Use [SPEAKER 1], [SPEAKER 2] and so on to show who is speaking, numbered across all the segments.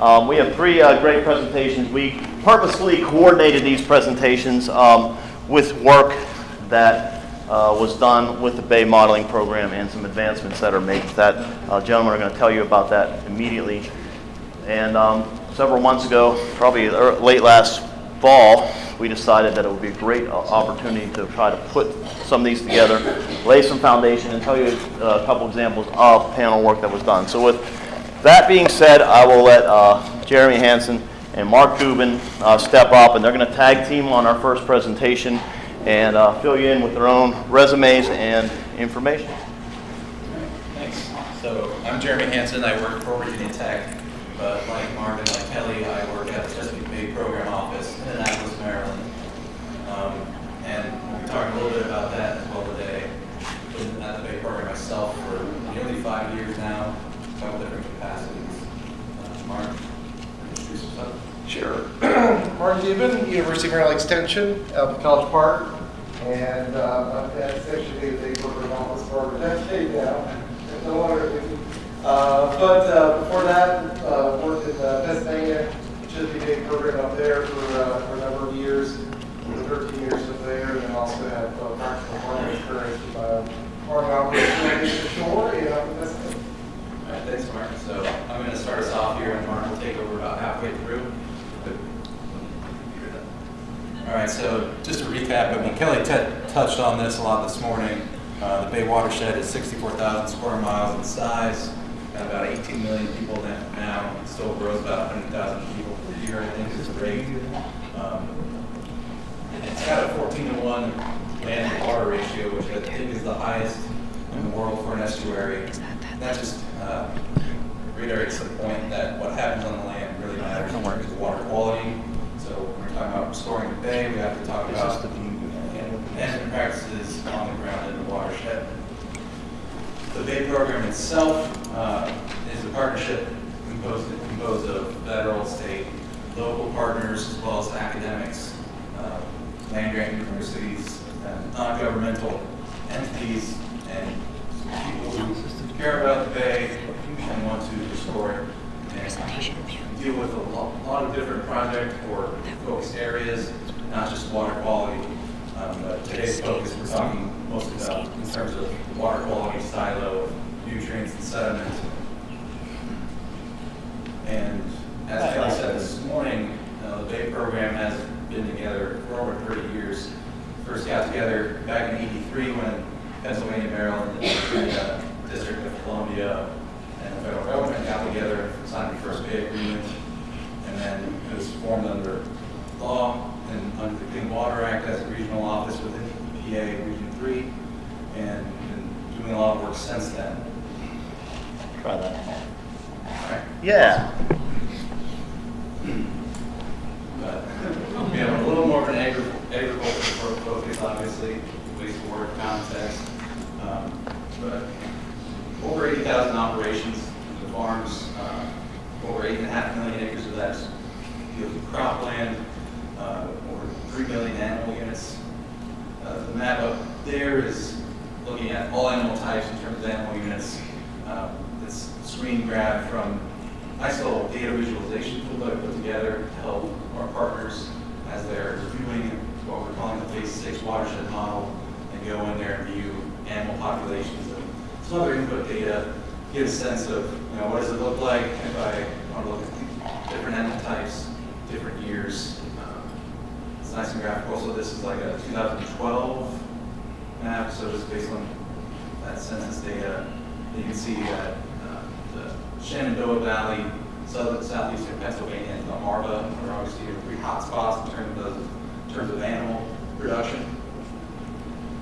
[SPEAKER 1] Um, we have three uh, great presentations. We purposefully coordinated these presentations um, with work that uh, was done with the Bay Modeling Program and some advancements that are made. That uh, gentlemen are going to tell you about that immediately. And um, several months ago, probably late last fall, we decided that it would be a great uh, opportunity to try to put some of these together, lay some foundation, and tell you uh, a couple examples of panel work that was done. So with that being said, I will let uh, Jeremy Hansen and Mark Dubin uh, step up, and they're going to tag team on our first presentation and uh, fill you in with their own resumes and information.
[SPEAKER 2] Thanks. So I'm Jeremy Hansen. I work for Virginia Tech, but like Mark and like Kelly, I work at the Chesapeake Bay Program Office in Annapolis, Maryland. Um, and we'll be talking a little bit about that as well today. Been at the Bay Program myself for nearly five years now, a couple different capacities. Uh, Mark, introduce yourself.
[SPEAKER 3] Sure. Mark Dubin, University of Maryland Extension, Alpha College Park. And uh, I'm at Section 8 Big Corporate Office for a decade now. No wonder. Uh, But uh, before that, uh, worked at uh, Pennsylvania, Chesapeake Bay program up there for uh, for a number of years, for 13 years up there. And then also have uh, practical farming experience, uh, farming operations ashore and up in Pennsylvania.
[SPEAKER 2] All right, thanks, Mark. So I'm going to start us off here, and Mark will take over about halfway through. All right, so just to recap, I mean, Kelly touched on this a lot this morning. Uh, the Bay watershed is 64,000 square miles in size, got about 18 million people in it now. It still grows about 100,000 people per year, I think is the rate. Um, it's got a 14 to 1 land to water ratio, which I think is the highest in the world for an estuary. And That just uh, reiterates the point that what happens on the land really matters in terms of water quality. So when about restoring the bay, we have to talk about management practices on the ground in the watershed. The Bay program itself uh, is a partnership composed, composed of federal, state, local partners, as well as academics, uh, land-grant universities, and non-governmental entities, and people who care about the bay and want to restore it. Deal with a lo- lot of different projects or focused areas, not just water quality. Um, But today's focus, we're talking mostly about in terms of water quality, silo, nutrients and sediment. And as Kelly said this morning, uh, the Bay program has been together for over 30 years. First got together back in 83 when Pennsylvania, Maryland, and the District of Columbia and the federal government got together, signed the first Bay Agreement, and then it was formed under law and under the Clean Water Act as a regional office within EPA Region 3, and been doing a lot of work since then.
[SPEAKER 1] Try that.
[SPEAKER 2] Right.
[SPEAKER 1] Yeah.
[SPEAKER 2] But we have a little more of an agri- agricultural focus, obviously, wastewater context. Um, But over 80,000 operations, the farms, uh, over eight and a half million acres of that of cropland, uh, over 3 million animal units. Uh, The map up there is looking at all animal types in terms of animal units. Uh, It's screen grab from nice little data visualization tool that I put together to help our partners as they're reviewing what we're calling the phase six watershed model and go in there and view animal populations and some other input data, get a sense of, you know, what does it look like if I want to look at different animal types, different years. Um, It's nice and graphical, so this is like a 2012 map, so it's based on that census data. You can see that uh, the Shenandoah Valley, southern, southeastern Pennsylvania, and Delmarva are obviously the three hotspots in terms of, in terms of animal production.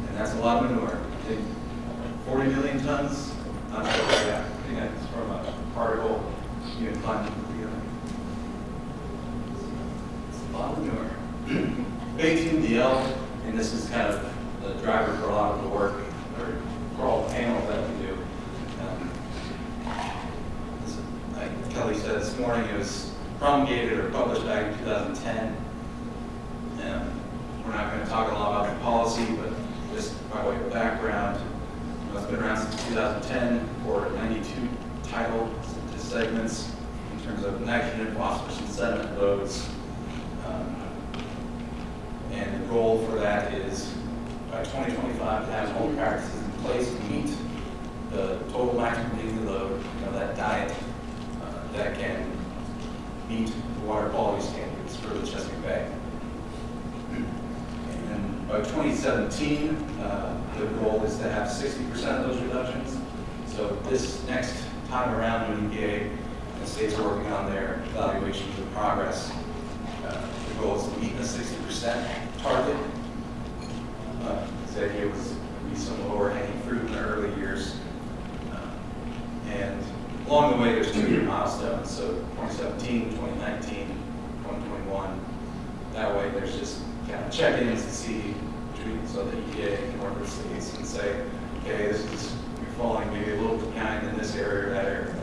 [SPEAKER 2] And that's a lot of manure. I think 40 million tons, not sure, yeah, I think that's from a particle you can. Bay TMDL, and this is kind of the driver for a lot of the work, or for all the panels that we do. Um, Like Kelly said this morning, it was promulgated or published back in 2010. And we're not going to talk a lot about the policy, but just by way of background, you know, it's been around since 2010 for 92 tidal segments in terms of nitrogen, phosphorus, and sediment loads. Um, And the goal for that is by 2025 to have all practices in place to meet the total maximum daily load, you know, that diet uh, that can meet the water quality standards for the Chesapeake Bay. And then by 2017, uh, the goal is to have 60% of those reductions. So this next time around when EPA and the states are working on their evaluations of progress, uh, the goal is to meet the 60% target. Uh, The idea was be some lower hanging fruit in the early years. Uh, And along the way, there's two-year milestones, so 2017, 2019, 2021. That way, there's just kind of check-ins to see, between- so the EPA can work with states and say, okay, this is, you're falling maybe a little behind in this area or that area.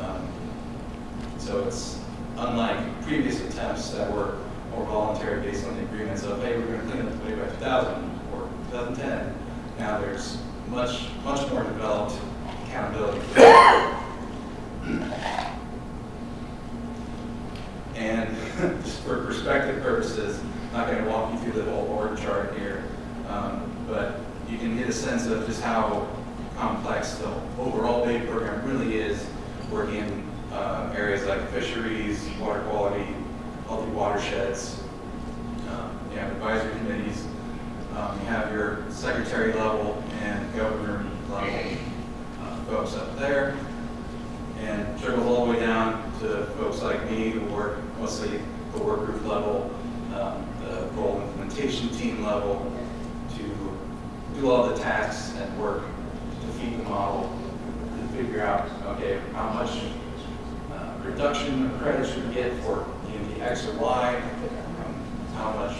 [SPEAKER 2] Um, So it's unlike previous attempts that were more voluntary based on the agreements of, hey, we're going to clean up the way by 2000 or 2010. Now there's much, much more developed accountability. And just for perspective purposes, I'm not going to walk you through the whole org chart here, um, but you can get a sense of just how complex the overall Bay program really is, working in uh, areas like fisheries, water quality, watersheds. Um, You have advisory committees, um, you have your secretary level and governor level uh, folks up there, and trickles all the way down to folks like me who work mostly the work group level, um, the goal implementation team level, to do all the tasks and work to feed the model, to figure out, okay, how much reduction of credits we get for the X or Y, um, how much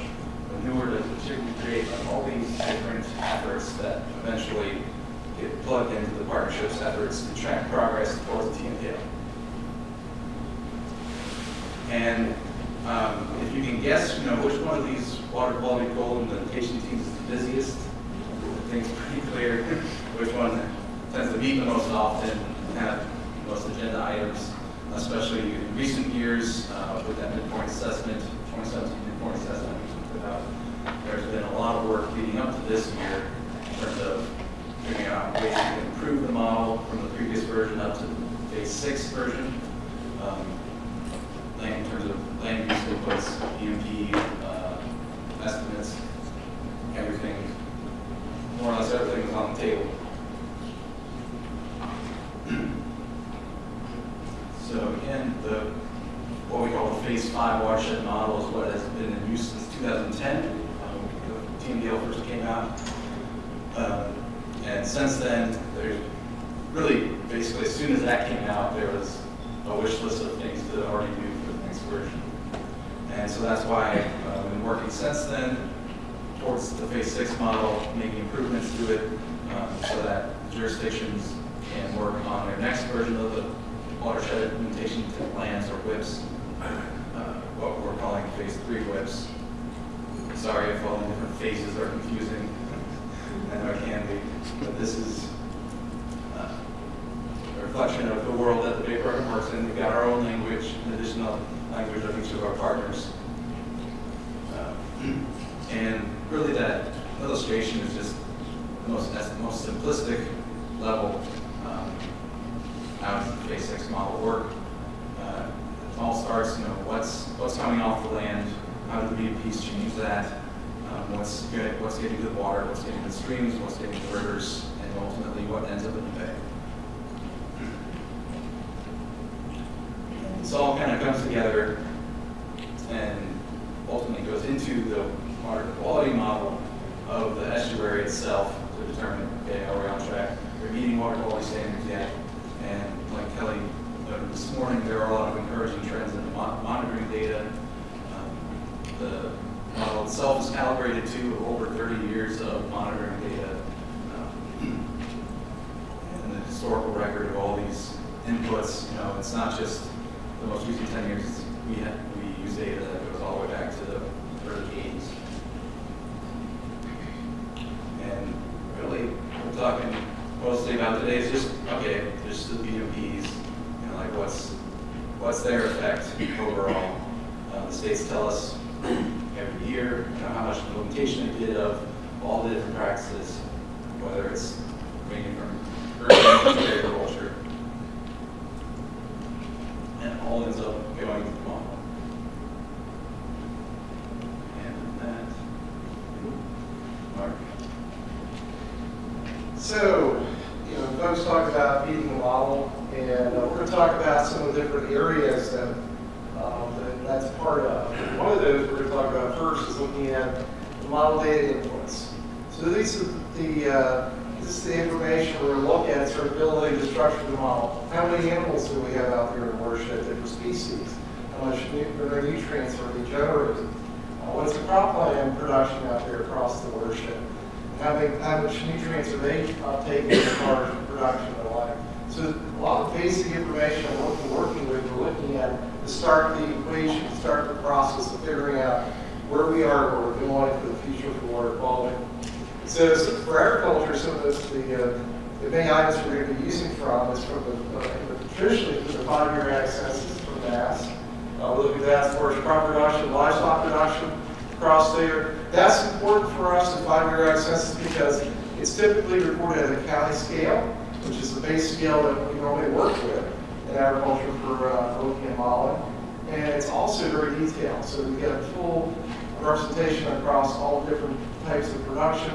[SPEAKER 2] manure does should we create, and all these different efforts that eventually get plugged into the partnership's efforts to track progress towards the TMDL. And um, if you can guess, you know, which one of these water quality goal implementation teams is the busiest, I think it's pretty clear which one tends to meet the most often, have the most agenda items, especially in recent years uh, with that midpoint assessment, 2017 midpoint assessment. we put out. There's been a lot of work leading up to this year in terms of figuring out ways to improve the model from the previous version up to the phase six version. Um, in terms of land use inputs, BMP, uh, estimates, everything, more or less everything on the table. So again, the, what we call the phase five watershed model is what has been in use since 2010. Um, the TMDL first came out. Um, And since then, there's really, basically, as soon as that came out, there was a wish list of things to already do for the next version. And so that's why uh, we've been working since then towards the phase six model, making improvements to it um, so that jurisdictions can work on their next version of the watershed implementation plans or WIPs, uh, what we're calling phase three WIPs. Sorry if all the different phases are confusing. I know it can be, but this is uh, a reflection of the world that the In. We've got our own language in addition to the language of each of our partners. Uh, And really that illustration is just the most, that's the most simplistic level um, how the six model work? Uh, It all starts, you know, what's, what's coming off the land, how do the BMPs change that? Um, What's good, what's getting to the water, what's getting to the streams, what's getting to the rivers, and ultimately what ends up in the bay. This all kind of comes together and ultimately goes into the water quality model of the estuary itself to determine, okay, are we on track? We're meeting water quality standards yet? And like Kelly noted this morning, there are a lot of encouraging trends in the mon- monitoring data. Um, The model itself is calibrated to over 30 years of monitoring data. um, And the historical record of all these inputs, you know, it's not just the most recent 10 years, we have, we use data that goes all the way back to the early 80s. And really, we're talking mostly about today is just, okay, there's the BMPs, you know, like what's, what's their effect overall? Uh, the states tell us every year, you know, how much implementation they did of all the different practices, whether it's ranging from urban to agriculture. And it all ends up going to the model. And that, Mark.
[SPEAKER 3] So, you know, folks talk about meeting the model, and uh, we're going to talk about some of the different areas that, um, that that's part of. One of those we're going to talk about first is looking at the model data inputs. So these are the, uh, this is the information we're going to look at, sort of building the structure of the model. How many animals do we have out there in the watershed, different species? How much nutrients are being generated? Uh, what's the crop cropland production out there across the watershed? how how much nutrients are they uh, taking as far as production and. So a lot of basic information on what we're working with, we're looking at to start the equation, start the process of figuring out where we are, where we're going for the future for water quality. So, so for agriculture, some of this, the, uh, the main items we're going to be using from is from the, uh, traditionally from the five-year ag from NASS. Uh, we look at that far as crop production, livestock production across there. That's important for us in five-year ag census because it's typically reported at a county scale, which is the base scale that we normally work with in agriculture for, uh, for looking at modeling. And it's also very detailed, so we get a full representation across all different types of production,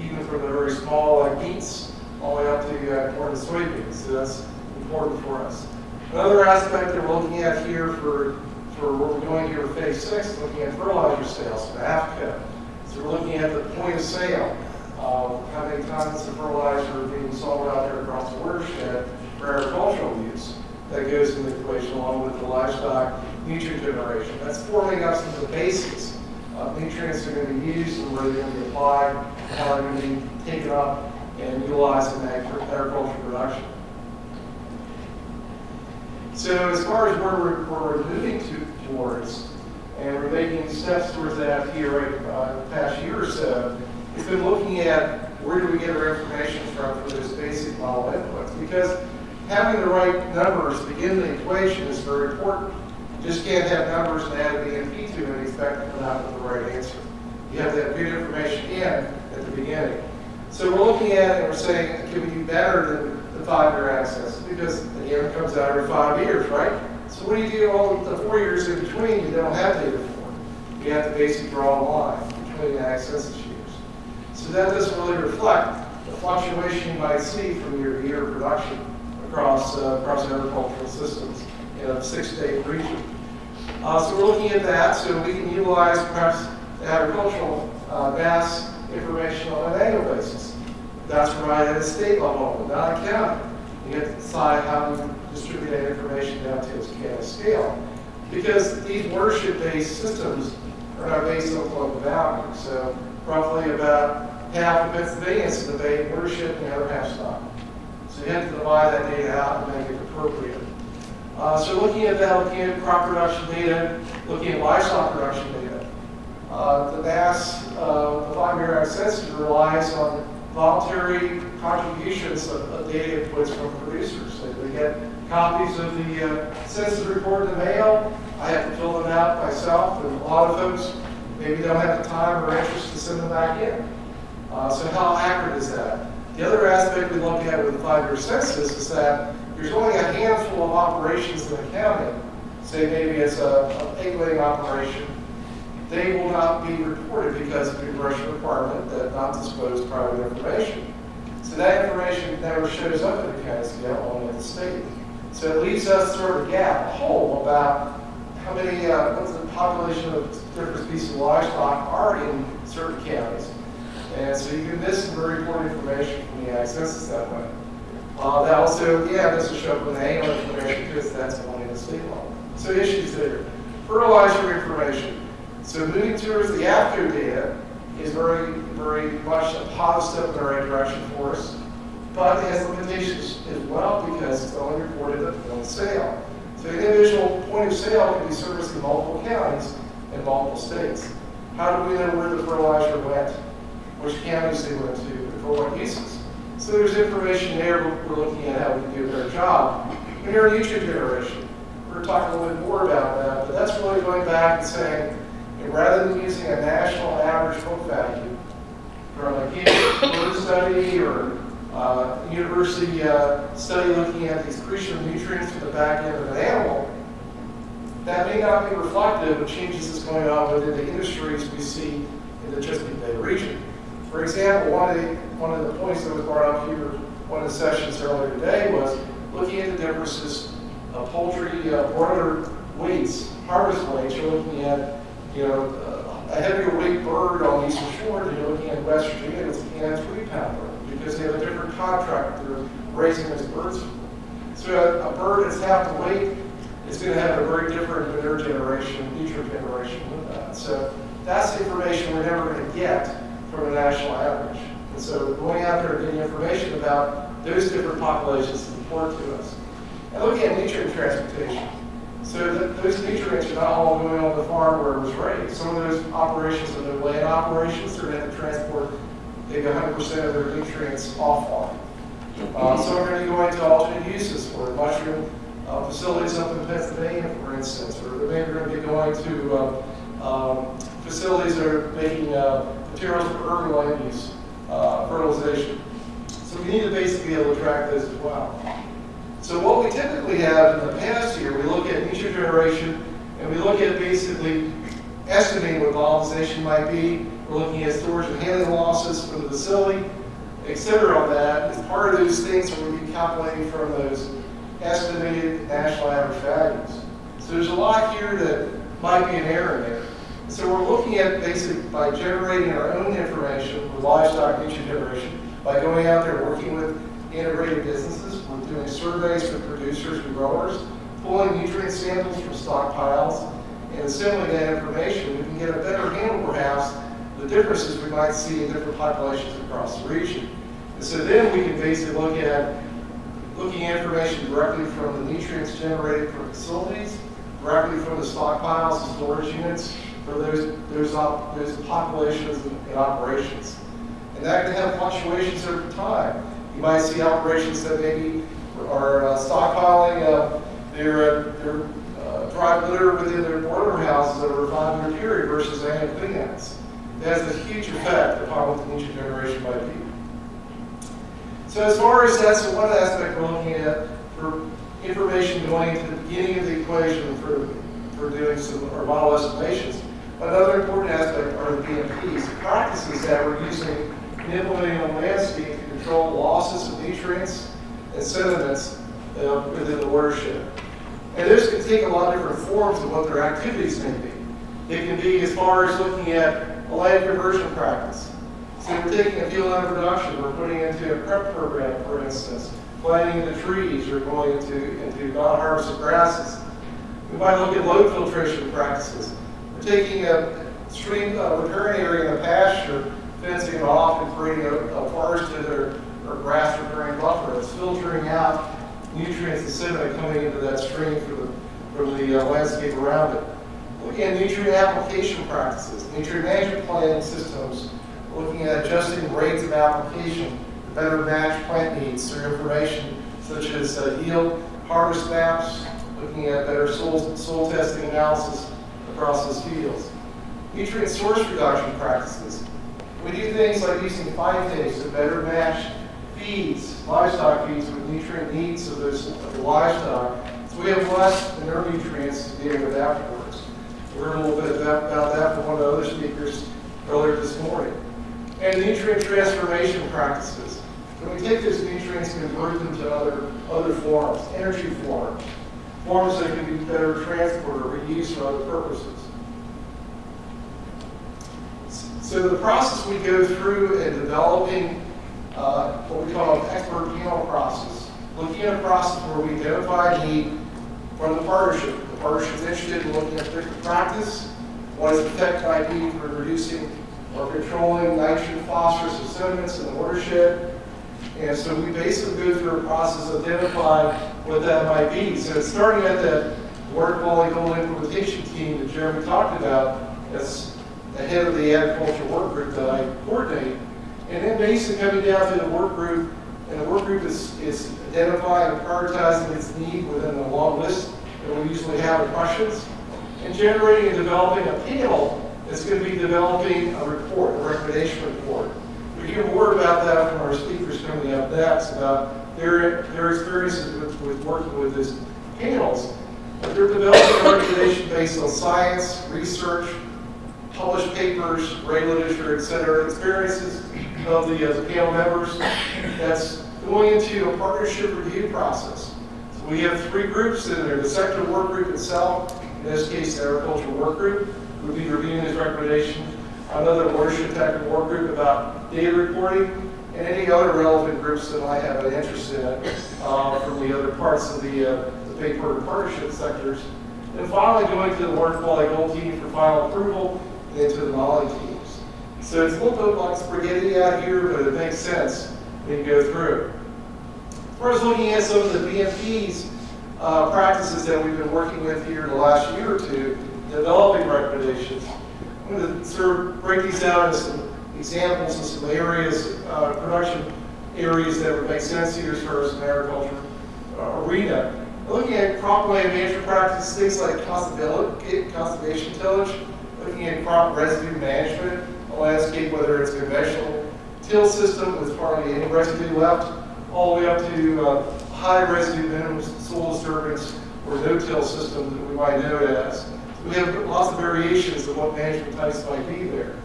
[SPEAKER 3] even from the very small like beets all the way up to uh, corn and soybeans. So that's important for us. Another aspect that we're looking at here for for what we're doing here phase six, looking at fertilizer sales from Africa. So we're looking at the point of sale, how many tons of fertilizer being sold out there across the watershed for agricultural use. That goes in the equation along with the livestock nutrient generation. That's forming up some of the basics of nutrients that are going to be used and where they're going to be applied, how they're going to be taken up and utilized in agricultural production. So as far as where we're, where we're moving to, towards, and we're making steps towards that here right, uh, the past year or so, it's been looking at where do we get our information from for those basic model inputs. Because having the right numbers begin the equation is very important. You just can't have numbers and add a BMP to it and expect to come out with the right answer. You have to have good information in at the beginning. So we're looking at it and we're saying, can we do better than the five-year access? Because again, it comes out every five years, right? So what do you do all the four years in between you don't have data for? You have to basically draw a line between the access. So that doesn't really reflect the fluctuation you might see from year to year production across, uh, across agricultural systems in a six-state region. Uh, so we're looking at that so we can utilize perhaps agricultural uh, NASS information on an annual basis. That's right at a state level, not a county. You have to decide how to distribute that information down to its county scale. Because these worship-based systems are not based on local value. So roughly about half of Pennsylvania's in the Bay watershed and the other half's. So you have to divide that data out and make it appropriate. Uh, so looking at that, looking at crop production data, looking at livestock production data. Uh, the NASS, uh, the five-year ag census relies on voluntary contributions of, of data inputs from producers. So they get copies of the uh, census report in the mail. I have to fill them out myself, and a lot of folks maybe don't have the time or interest to send them back in. Uh, so how accurate is that? The other aspect we look at with the five-year census is that there's only a handful of operations in the county. Say maybe it's a, a egg-laying operation. They will not be reported because of the congressional requirement that not disclose private information. So that information never shows up in the county scale, only at the state. So it leaves us sort of a gap, a hole about how many, uh, what's the population of different species of livestock are in certain counties. And so you can miss some very important information from the ag that way. Uh, that also, yeah, this will show up in the annual information because that's only the state level. So issues there. Fertilizer information. So moving towards the after data is very, very much a positive in the right direction for us. But it has limitations as well because it's only reported at point of sale. So an individual point of sale can be serviced in multiple counties in multiple states. How do we know where the fertilizer went? Which counties they went to, and for what uses? So there's information there, we're looking at how we can do a better job. And your nutrient generation. we're talking a little bit more about that, but that's really going back and saying, know, rather than using a national average book value from a Gibbs study or uh, university uh, study looking at the excretion of nutrients from the back end of an animal, that may not be reflective of changes that's going on within the industries we see in the Chesapeake Bay region. For example, one of the, one of the points that was brought up here, one of the sessions earlier today was looking at the differences of poultry uh, broiler weights, harvest weights. You're looking at, you know, uh, a heavier weight bird on Eastern Shore than you're looking at West Virginia that's a three pound bird because they have a different contract they're raising those birds. So a, a bird that's half the weight is going to have a very different manure generation, nutrient generation with that. So that's information we're never going to get from a national average. And so going out there and getting information about those different populations is important to us. And looking at nutrient transportation. So those nutrients are not all going on the farm where it was raised. Some of those operations are the land operations, they're going to transport maybe 100% of their nutrients off farm. Uh, some are going to go into alternate uses for mushroom uh, facilities up in Pennsylvania, for instance, or they're going to be going to uh, um, facilities that are making uh, materials for urban land use, uh, fertilization. So we need to basically be able to track those as well. So what we typically have in the past year, we look at nutrient generation, and we look at basically estimating what volatilization might be. We're looking at storage and handling losses for the facility, et cetera, on that. As part of those things, we'll be calculating from those estimated national average values. So there's a lot here that might be an error in there. So we're looking at basically by generating our own information with livestock nutrient generation, by going out there working with integrated businesses, we're doing surveys with producers and growers, pulling nutrient samples from stockpiles, and assembling that information, we can get a better handle perhaps the differences we might see in different populations across the region. And so then we can basically look at looking at information directly from the nutrients generated from facilities, directly from the stockpiles and storage units for those, those, op, those populations and, operations. And that can have fluctuations over time. You might see operations that maybe are uh, stockpiling uh, their, uh, their uh, dry litter within their broiler houses over a five-year period versus annual cleanouts. That has a huge effect upon what the nutrient generation might be. So as far as that's one aspect we're looking at for information going to the beginning of the equation for, for doing some our model estimations. Another important aspect are the BMPs, practices that we're using in implementing on landscape to control losses of nutrients and sediments uh, within the watershed. And this can take a lot of different forms of what their activities may be. It can be as far as looking at a land conversion practice. So we're taking a field under production, we're putting into a CREP program, for instance, planting the trees or going into, into non-harvested grasses. We might look at load filtration practices. Taking a stream, a riparian area in the pasture, fencing it off and creating a, a forested or, or grass riparian buffer that's filtering out nutrients and sediment coming into that stream from the, from the uh, landscape around it. Looking at nutrient application practices, nutrient management planning systems, looking at adjusting rates of application to better match plant needs through information such as uh, yield harvest maps, looking at better soil, soil testing analysis across those fields. Nutrient source reduction practices. We do things like using phytase to better match feeds, livestock feeds with nutrient needs of, those, of the livestock, so we have less manure nutrients to deal with afterwards. We heard a little bit about, about that from one of the other speakers earlier this morning and nutrient transformation practices. When we take those nutrients and convert them to other, other forms, energy forms, forms that can be better transported or reused for other purposes. So the process we go through in developing uh, what we call an expert panel process, looking at a process where we identify a need from the partnership. The partnership interested in looking at different practice, what is the effect might be for reducing or controlling nitrogen, phosphorus, and sediments in the watershed. And so we basically go through a process identifying what that might be. So starting at that water quality goal implementation team that Jeremy talked about as the head of the agriculture work group that I coordinate. And then basically coming down to the work group, and the work group is, is identifying and prioritizing its need within a long list that we usually have of questions, and generating and developing a panel that's going to be developing a report, a recommendation report. We'll hear more about that from our speakers coming up next about their, their experiences with, with working with these panels. But they're developing a recommendation based on science, research, published papers, gray literature, et cetera, experiences of the, uh, the panel members. That's going into a partnership review process. So we have three groups in there. The sector work group itself, in this case, the agricultural work group, would be reviewing these recommendations. Another watershed technical work group about data reporting, and any other relevant groups that might have an interest in uh, from the other parts of the, uh, the paper and partnership sectors. And finally, going to the water quality goal team for final approval, and then to the modeling teams. So it's a little bit like spaghetti out here, but it makes sense when you go through. As looking at some of the BMP's uh, practices that we've been working with here in the last year or two, developing recommendations, I'm going to sort of break these down into some examples and some areas, uh, production areas that would make sense here as far as an agriculture uh, arena. Looking at cropland management practices, things like conservation, tillage, looking at crop residue management, a landscape, whether it's conventional till system with hardly any residue left, all the way up to uh, high residue minimum soil disturbance or no-till system that we might know it as. We have lots of variations of what management types might be there.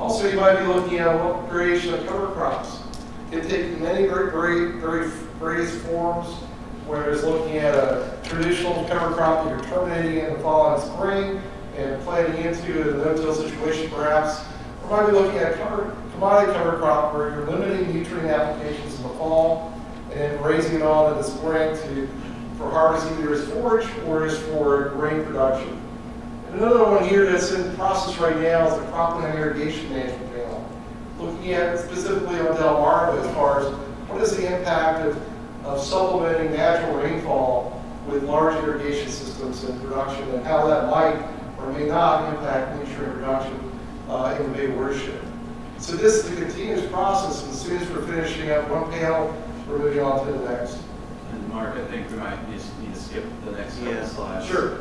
[SPEAKER 3] Also, you might be looking at what variation of cover crops. It takes many very, very, very various forms, where it's looking at a traditional cover crop that you're terminating in the fall and spring and planting into a no-till situation perhaps. Or might be looking at cover, commodity cover crop where you're limiting nutrient applications in the fall and raising it on in the spring to, for harvest either as forage or as for grain production. And another one here that's in process right now is the cropland irrigation management panel. Looking at specifically on Delmarva as far as what is the impact of, of supplementing natural rainfall with large irrigation systems in production and how that might or may not impact nutrient production uh, in the Bay watershed. So this is a continuous process, and as soon as we're finishing up one panel, we're moving on to the next.
[SPEAKER 2] And Mark, I think we might need to- skip the next couple
[SPEAKER 1] Yeah.
[SPEAKER 2] slides.
[SPEAKER 3] Sure.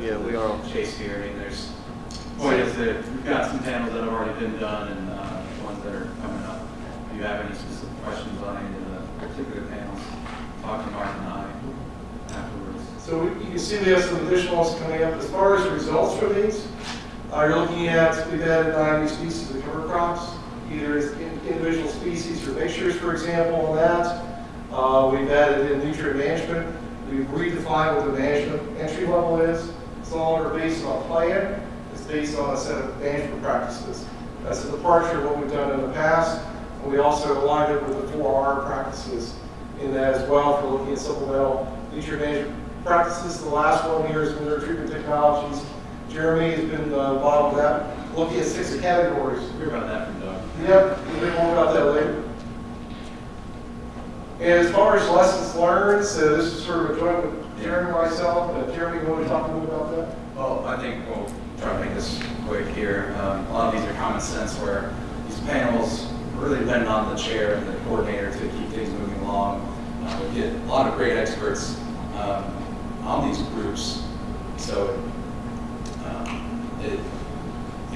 [SPEAKER 1] Yeah, we are.
[SPEAKER 2] Chase here, I mean, there's, point is that we've got some panels that have already been done and uh, ones that are coming up. If you have any specific questions on any of the particular panels, talk to Mark and I afterwards.
[SPEAKER 3] So we- you can see we have some additional ones coming up. As far as results from these, uh, you're looking at, we've added 90 species of cover crops, either as in- individual species or mixtures, for example, on that. Uh, We've added in nutrient management. We've redefined what the management entry level is. It's no longer based on a plan, it's based on a set of management practices. That's a departure of what we've done in the past. And we also aligned it with the 4R practices in that as well for looking at supplemental nutrient management practices. The last one here is manure treatment technologies. Jeremy has been uh, involved with that, looking at six categories.
[SPEAKER 2] Hear about that from Doug.
[SPEAKER 3] Yep, we'll hear more about that later. And as far as lessons learned, so this is sort of a joint Jeremy and myself. Uh, Jeremy, you want to talk a little bit about that?
[SPEAKER 2] Well, I think we'll try to make this quick here. Um, A lot of these are common sense where these panels really depend on the chair and the coordinator to keep things moving along. Uh, We get a lot of great experts um, on these groups, so um, it,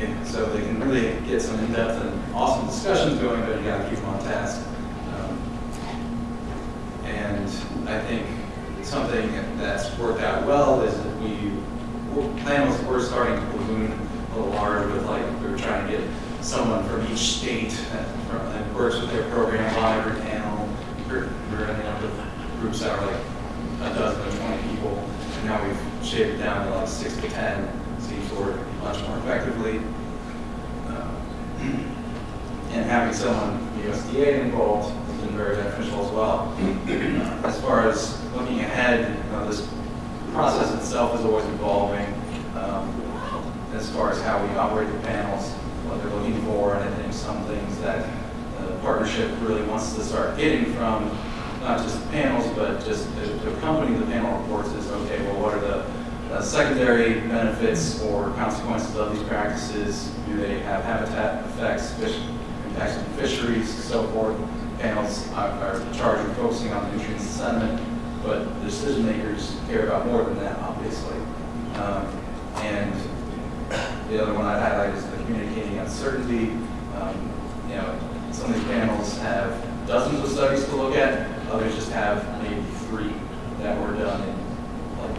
[SPEAKER 2] and so they can really get some in-depth and awesome discussions going, but you gotta keep them on task. Um, and I think something that's worked out well is that we, we're- panels were starting to balloon a little large with like, we were trying to get someone from each state that works with their program on every panel. We're, we're ending up with groups that are like a dozen or twenty people, and now we've shaved it down to like six to ten, seems to work much more effectively. Um, and having someone from USDA involved has been very beneficial as well. Uh, As far as looking ahead, you know, this process itself is always evolving um, as far as how we operate the panels, what they're looking for, and I think some things that the partnership really wants to start getting from not just the panels, but just to accompany the panel reports is, okay, well, what are the uh, secondary benefits or consequences of these practices? Do they have habitat effects, fish, impacts on fisheries, so forth? Panels are are charged with focusing on nutrients and sediment. But the decision makers care about more than that, obviously. Um, And the other one I'd highlight is the communicating uncertainty. Um, You know, some of these panels have dozens of studies to look at, others just have maybe three that were done in like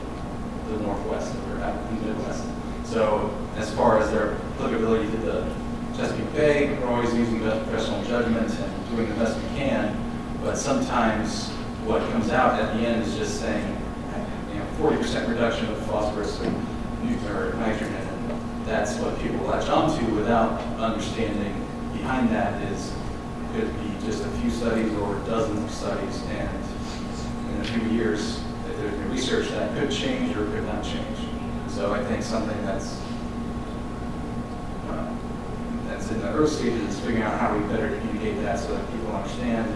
[SPEAKER 2] the Northwest or out in the Midwest. So as far as their applicability to the Chesapeake Bay, we're always using professional judgment and doing the best we can. But sometimes what comes out at the end is just saying, you know, forty percent reduction of phosphorus or nu- or nitrogen. And that's what people latch onto without understanding behind that is, could be just a few studies or dozens of studies. And in a few years, there's new research that could change or could not change. So I think something that's, uh, that's in the early stages is figuring out how we better communicate that so that people understand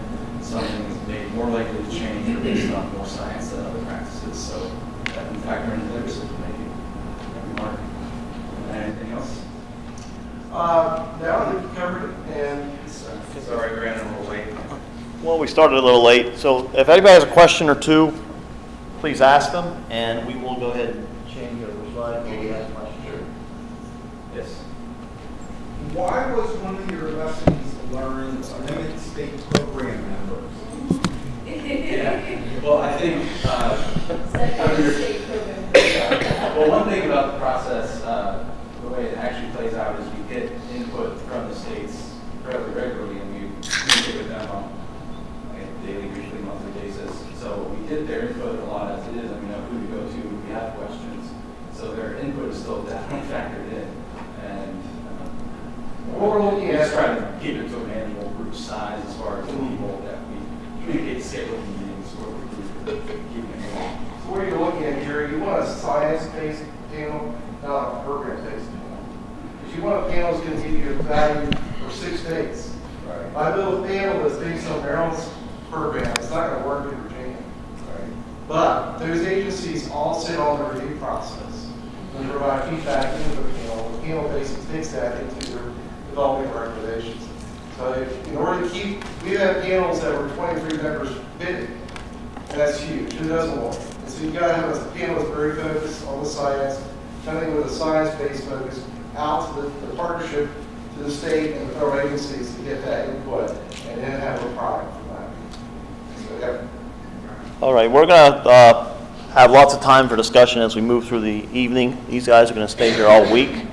[SPEAKER 2] something made more likely to change or based on more science than other practices. So that can factor into their decision making. Mark, anything else?
[SPEAKER 3] Uh, now that you've covered it, and
[SPEAKER 2] Sorry, we ran a little late.
[SPEAKER 1] Well, we started a little late, so if anybody has a question or two, please ask them, and we will go ahead and change over slide when we ask questions.
[SPEAKER 2] Yes.
[SPEAKER 4] Why was one of your lessons learned limit state program members?
[SPEAKER 2] Yeah, well, I think, uh,
[SPEAKER 5] Secretary of
[SPEAKER 2] Well, one thing about the process, uh, the way it actually plays out is we get input from the states fairly regularly, and we communicate with them on a daily, weekly, monthly basis. So we get their input a lot as it is, I mean, know who to go to if we have questions. So their input is still definitely factored in, and um,
[SPEAKER 3] what we're looking
[SPEAKER 2] we just
[SPEAKER 3] at,
[SPEAKER 2] try to keep it to a manageable group size as far as the people that we communicate scheduled meetings, where we're keeping it
[SPEAKER 3] so what you're looking at here, you want a science-based panel, not a program-based panel. Because you want a panel that's gonna give you a value for six days.
[SPEAKER 4] Right.
[SPEAKER 3] If I build a panel that's based on Maryland's program, it's not gonna work in Virginia. But those agencies all sit on the review process and provide feedback into the panel. The panel basically takes that into their developing recommendations. In order to keep, we have panels that were 23 members bidding, that's huge. Who doesn't want it? So you've gotta have a panel that's very focused on the science, something with a science-based focus out to the, the partnership, to the state and the federal agencies to get that input and then have a product from that. So, yeah.
[SPEAKER 1] All right, we're going to uh, have lots of time for discussion as we move through the evening. These guys are going to stay here all week.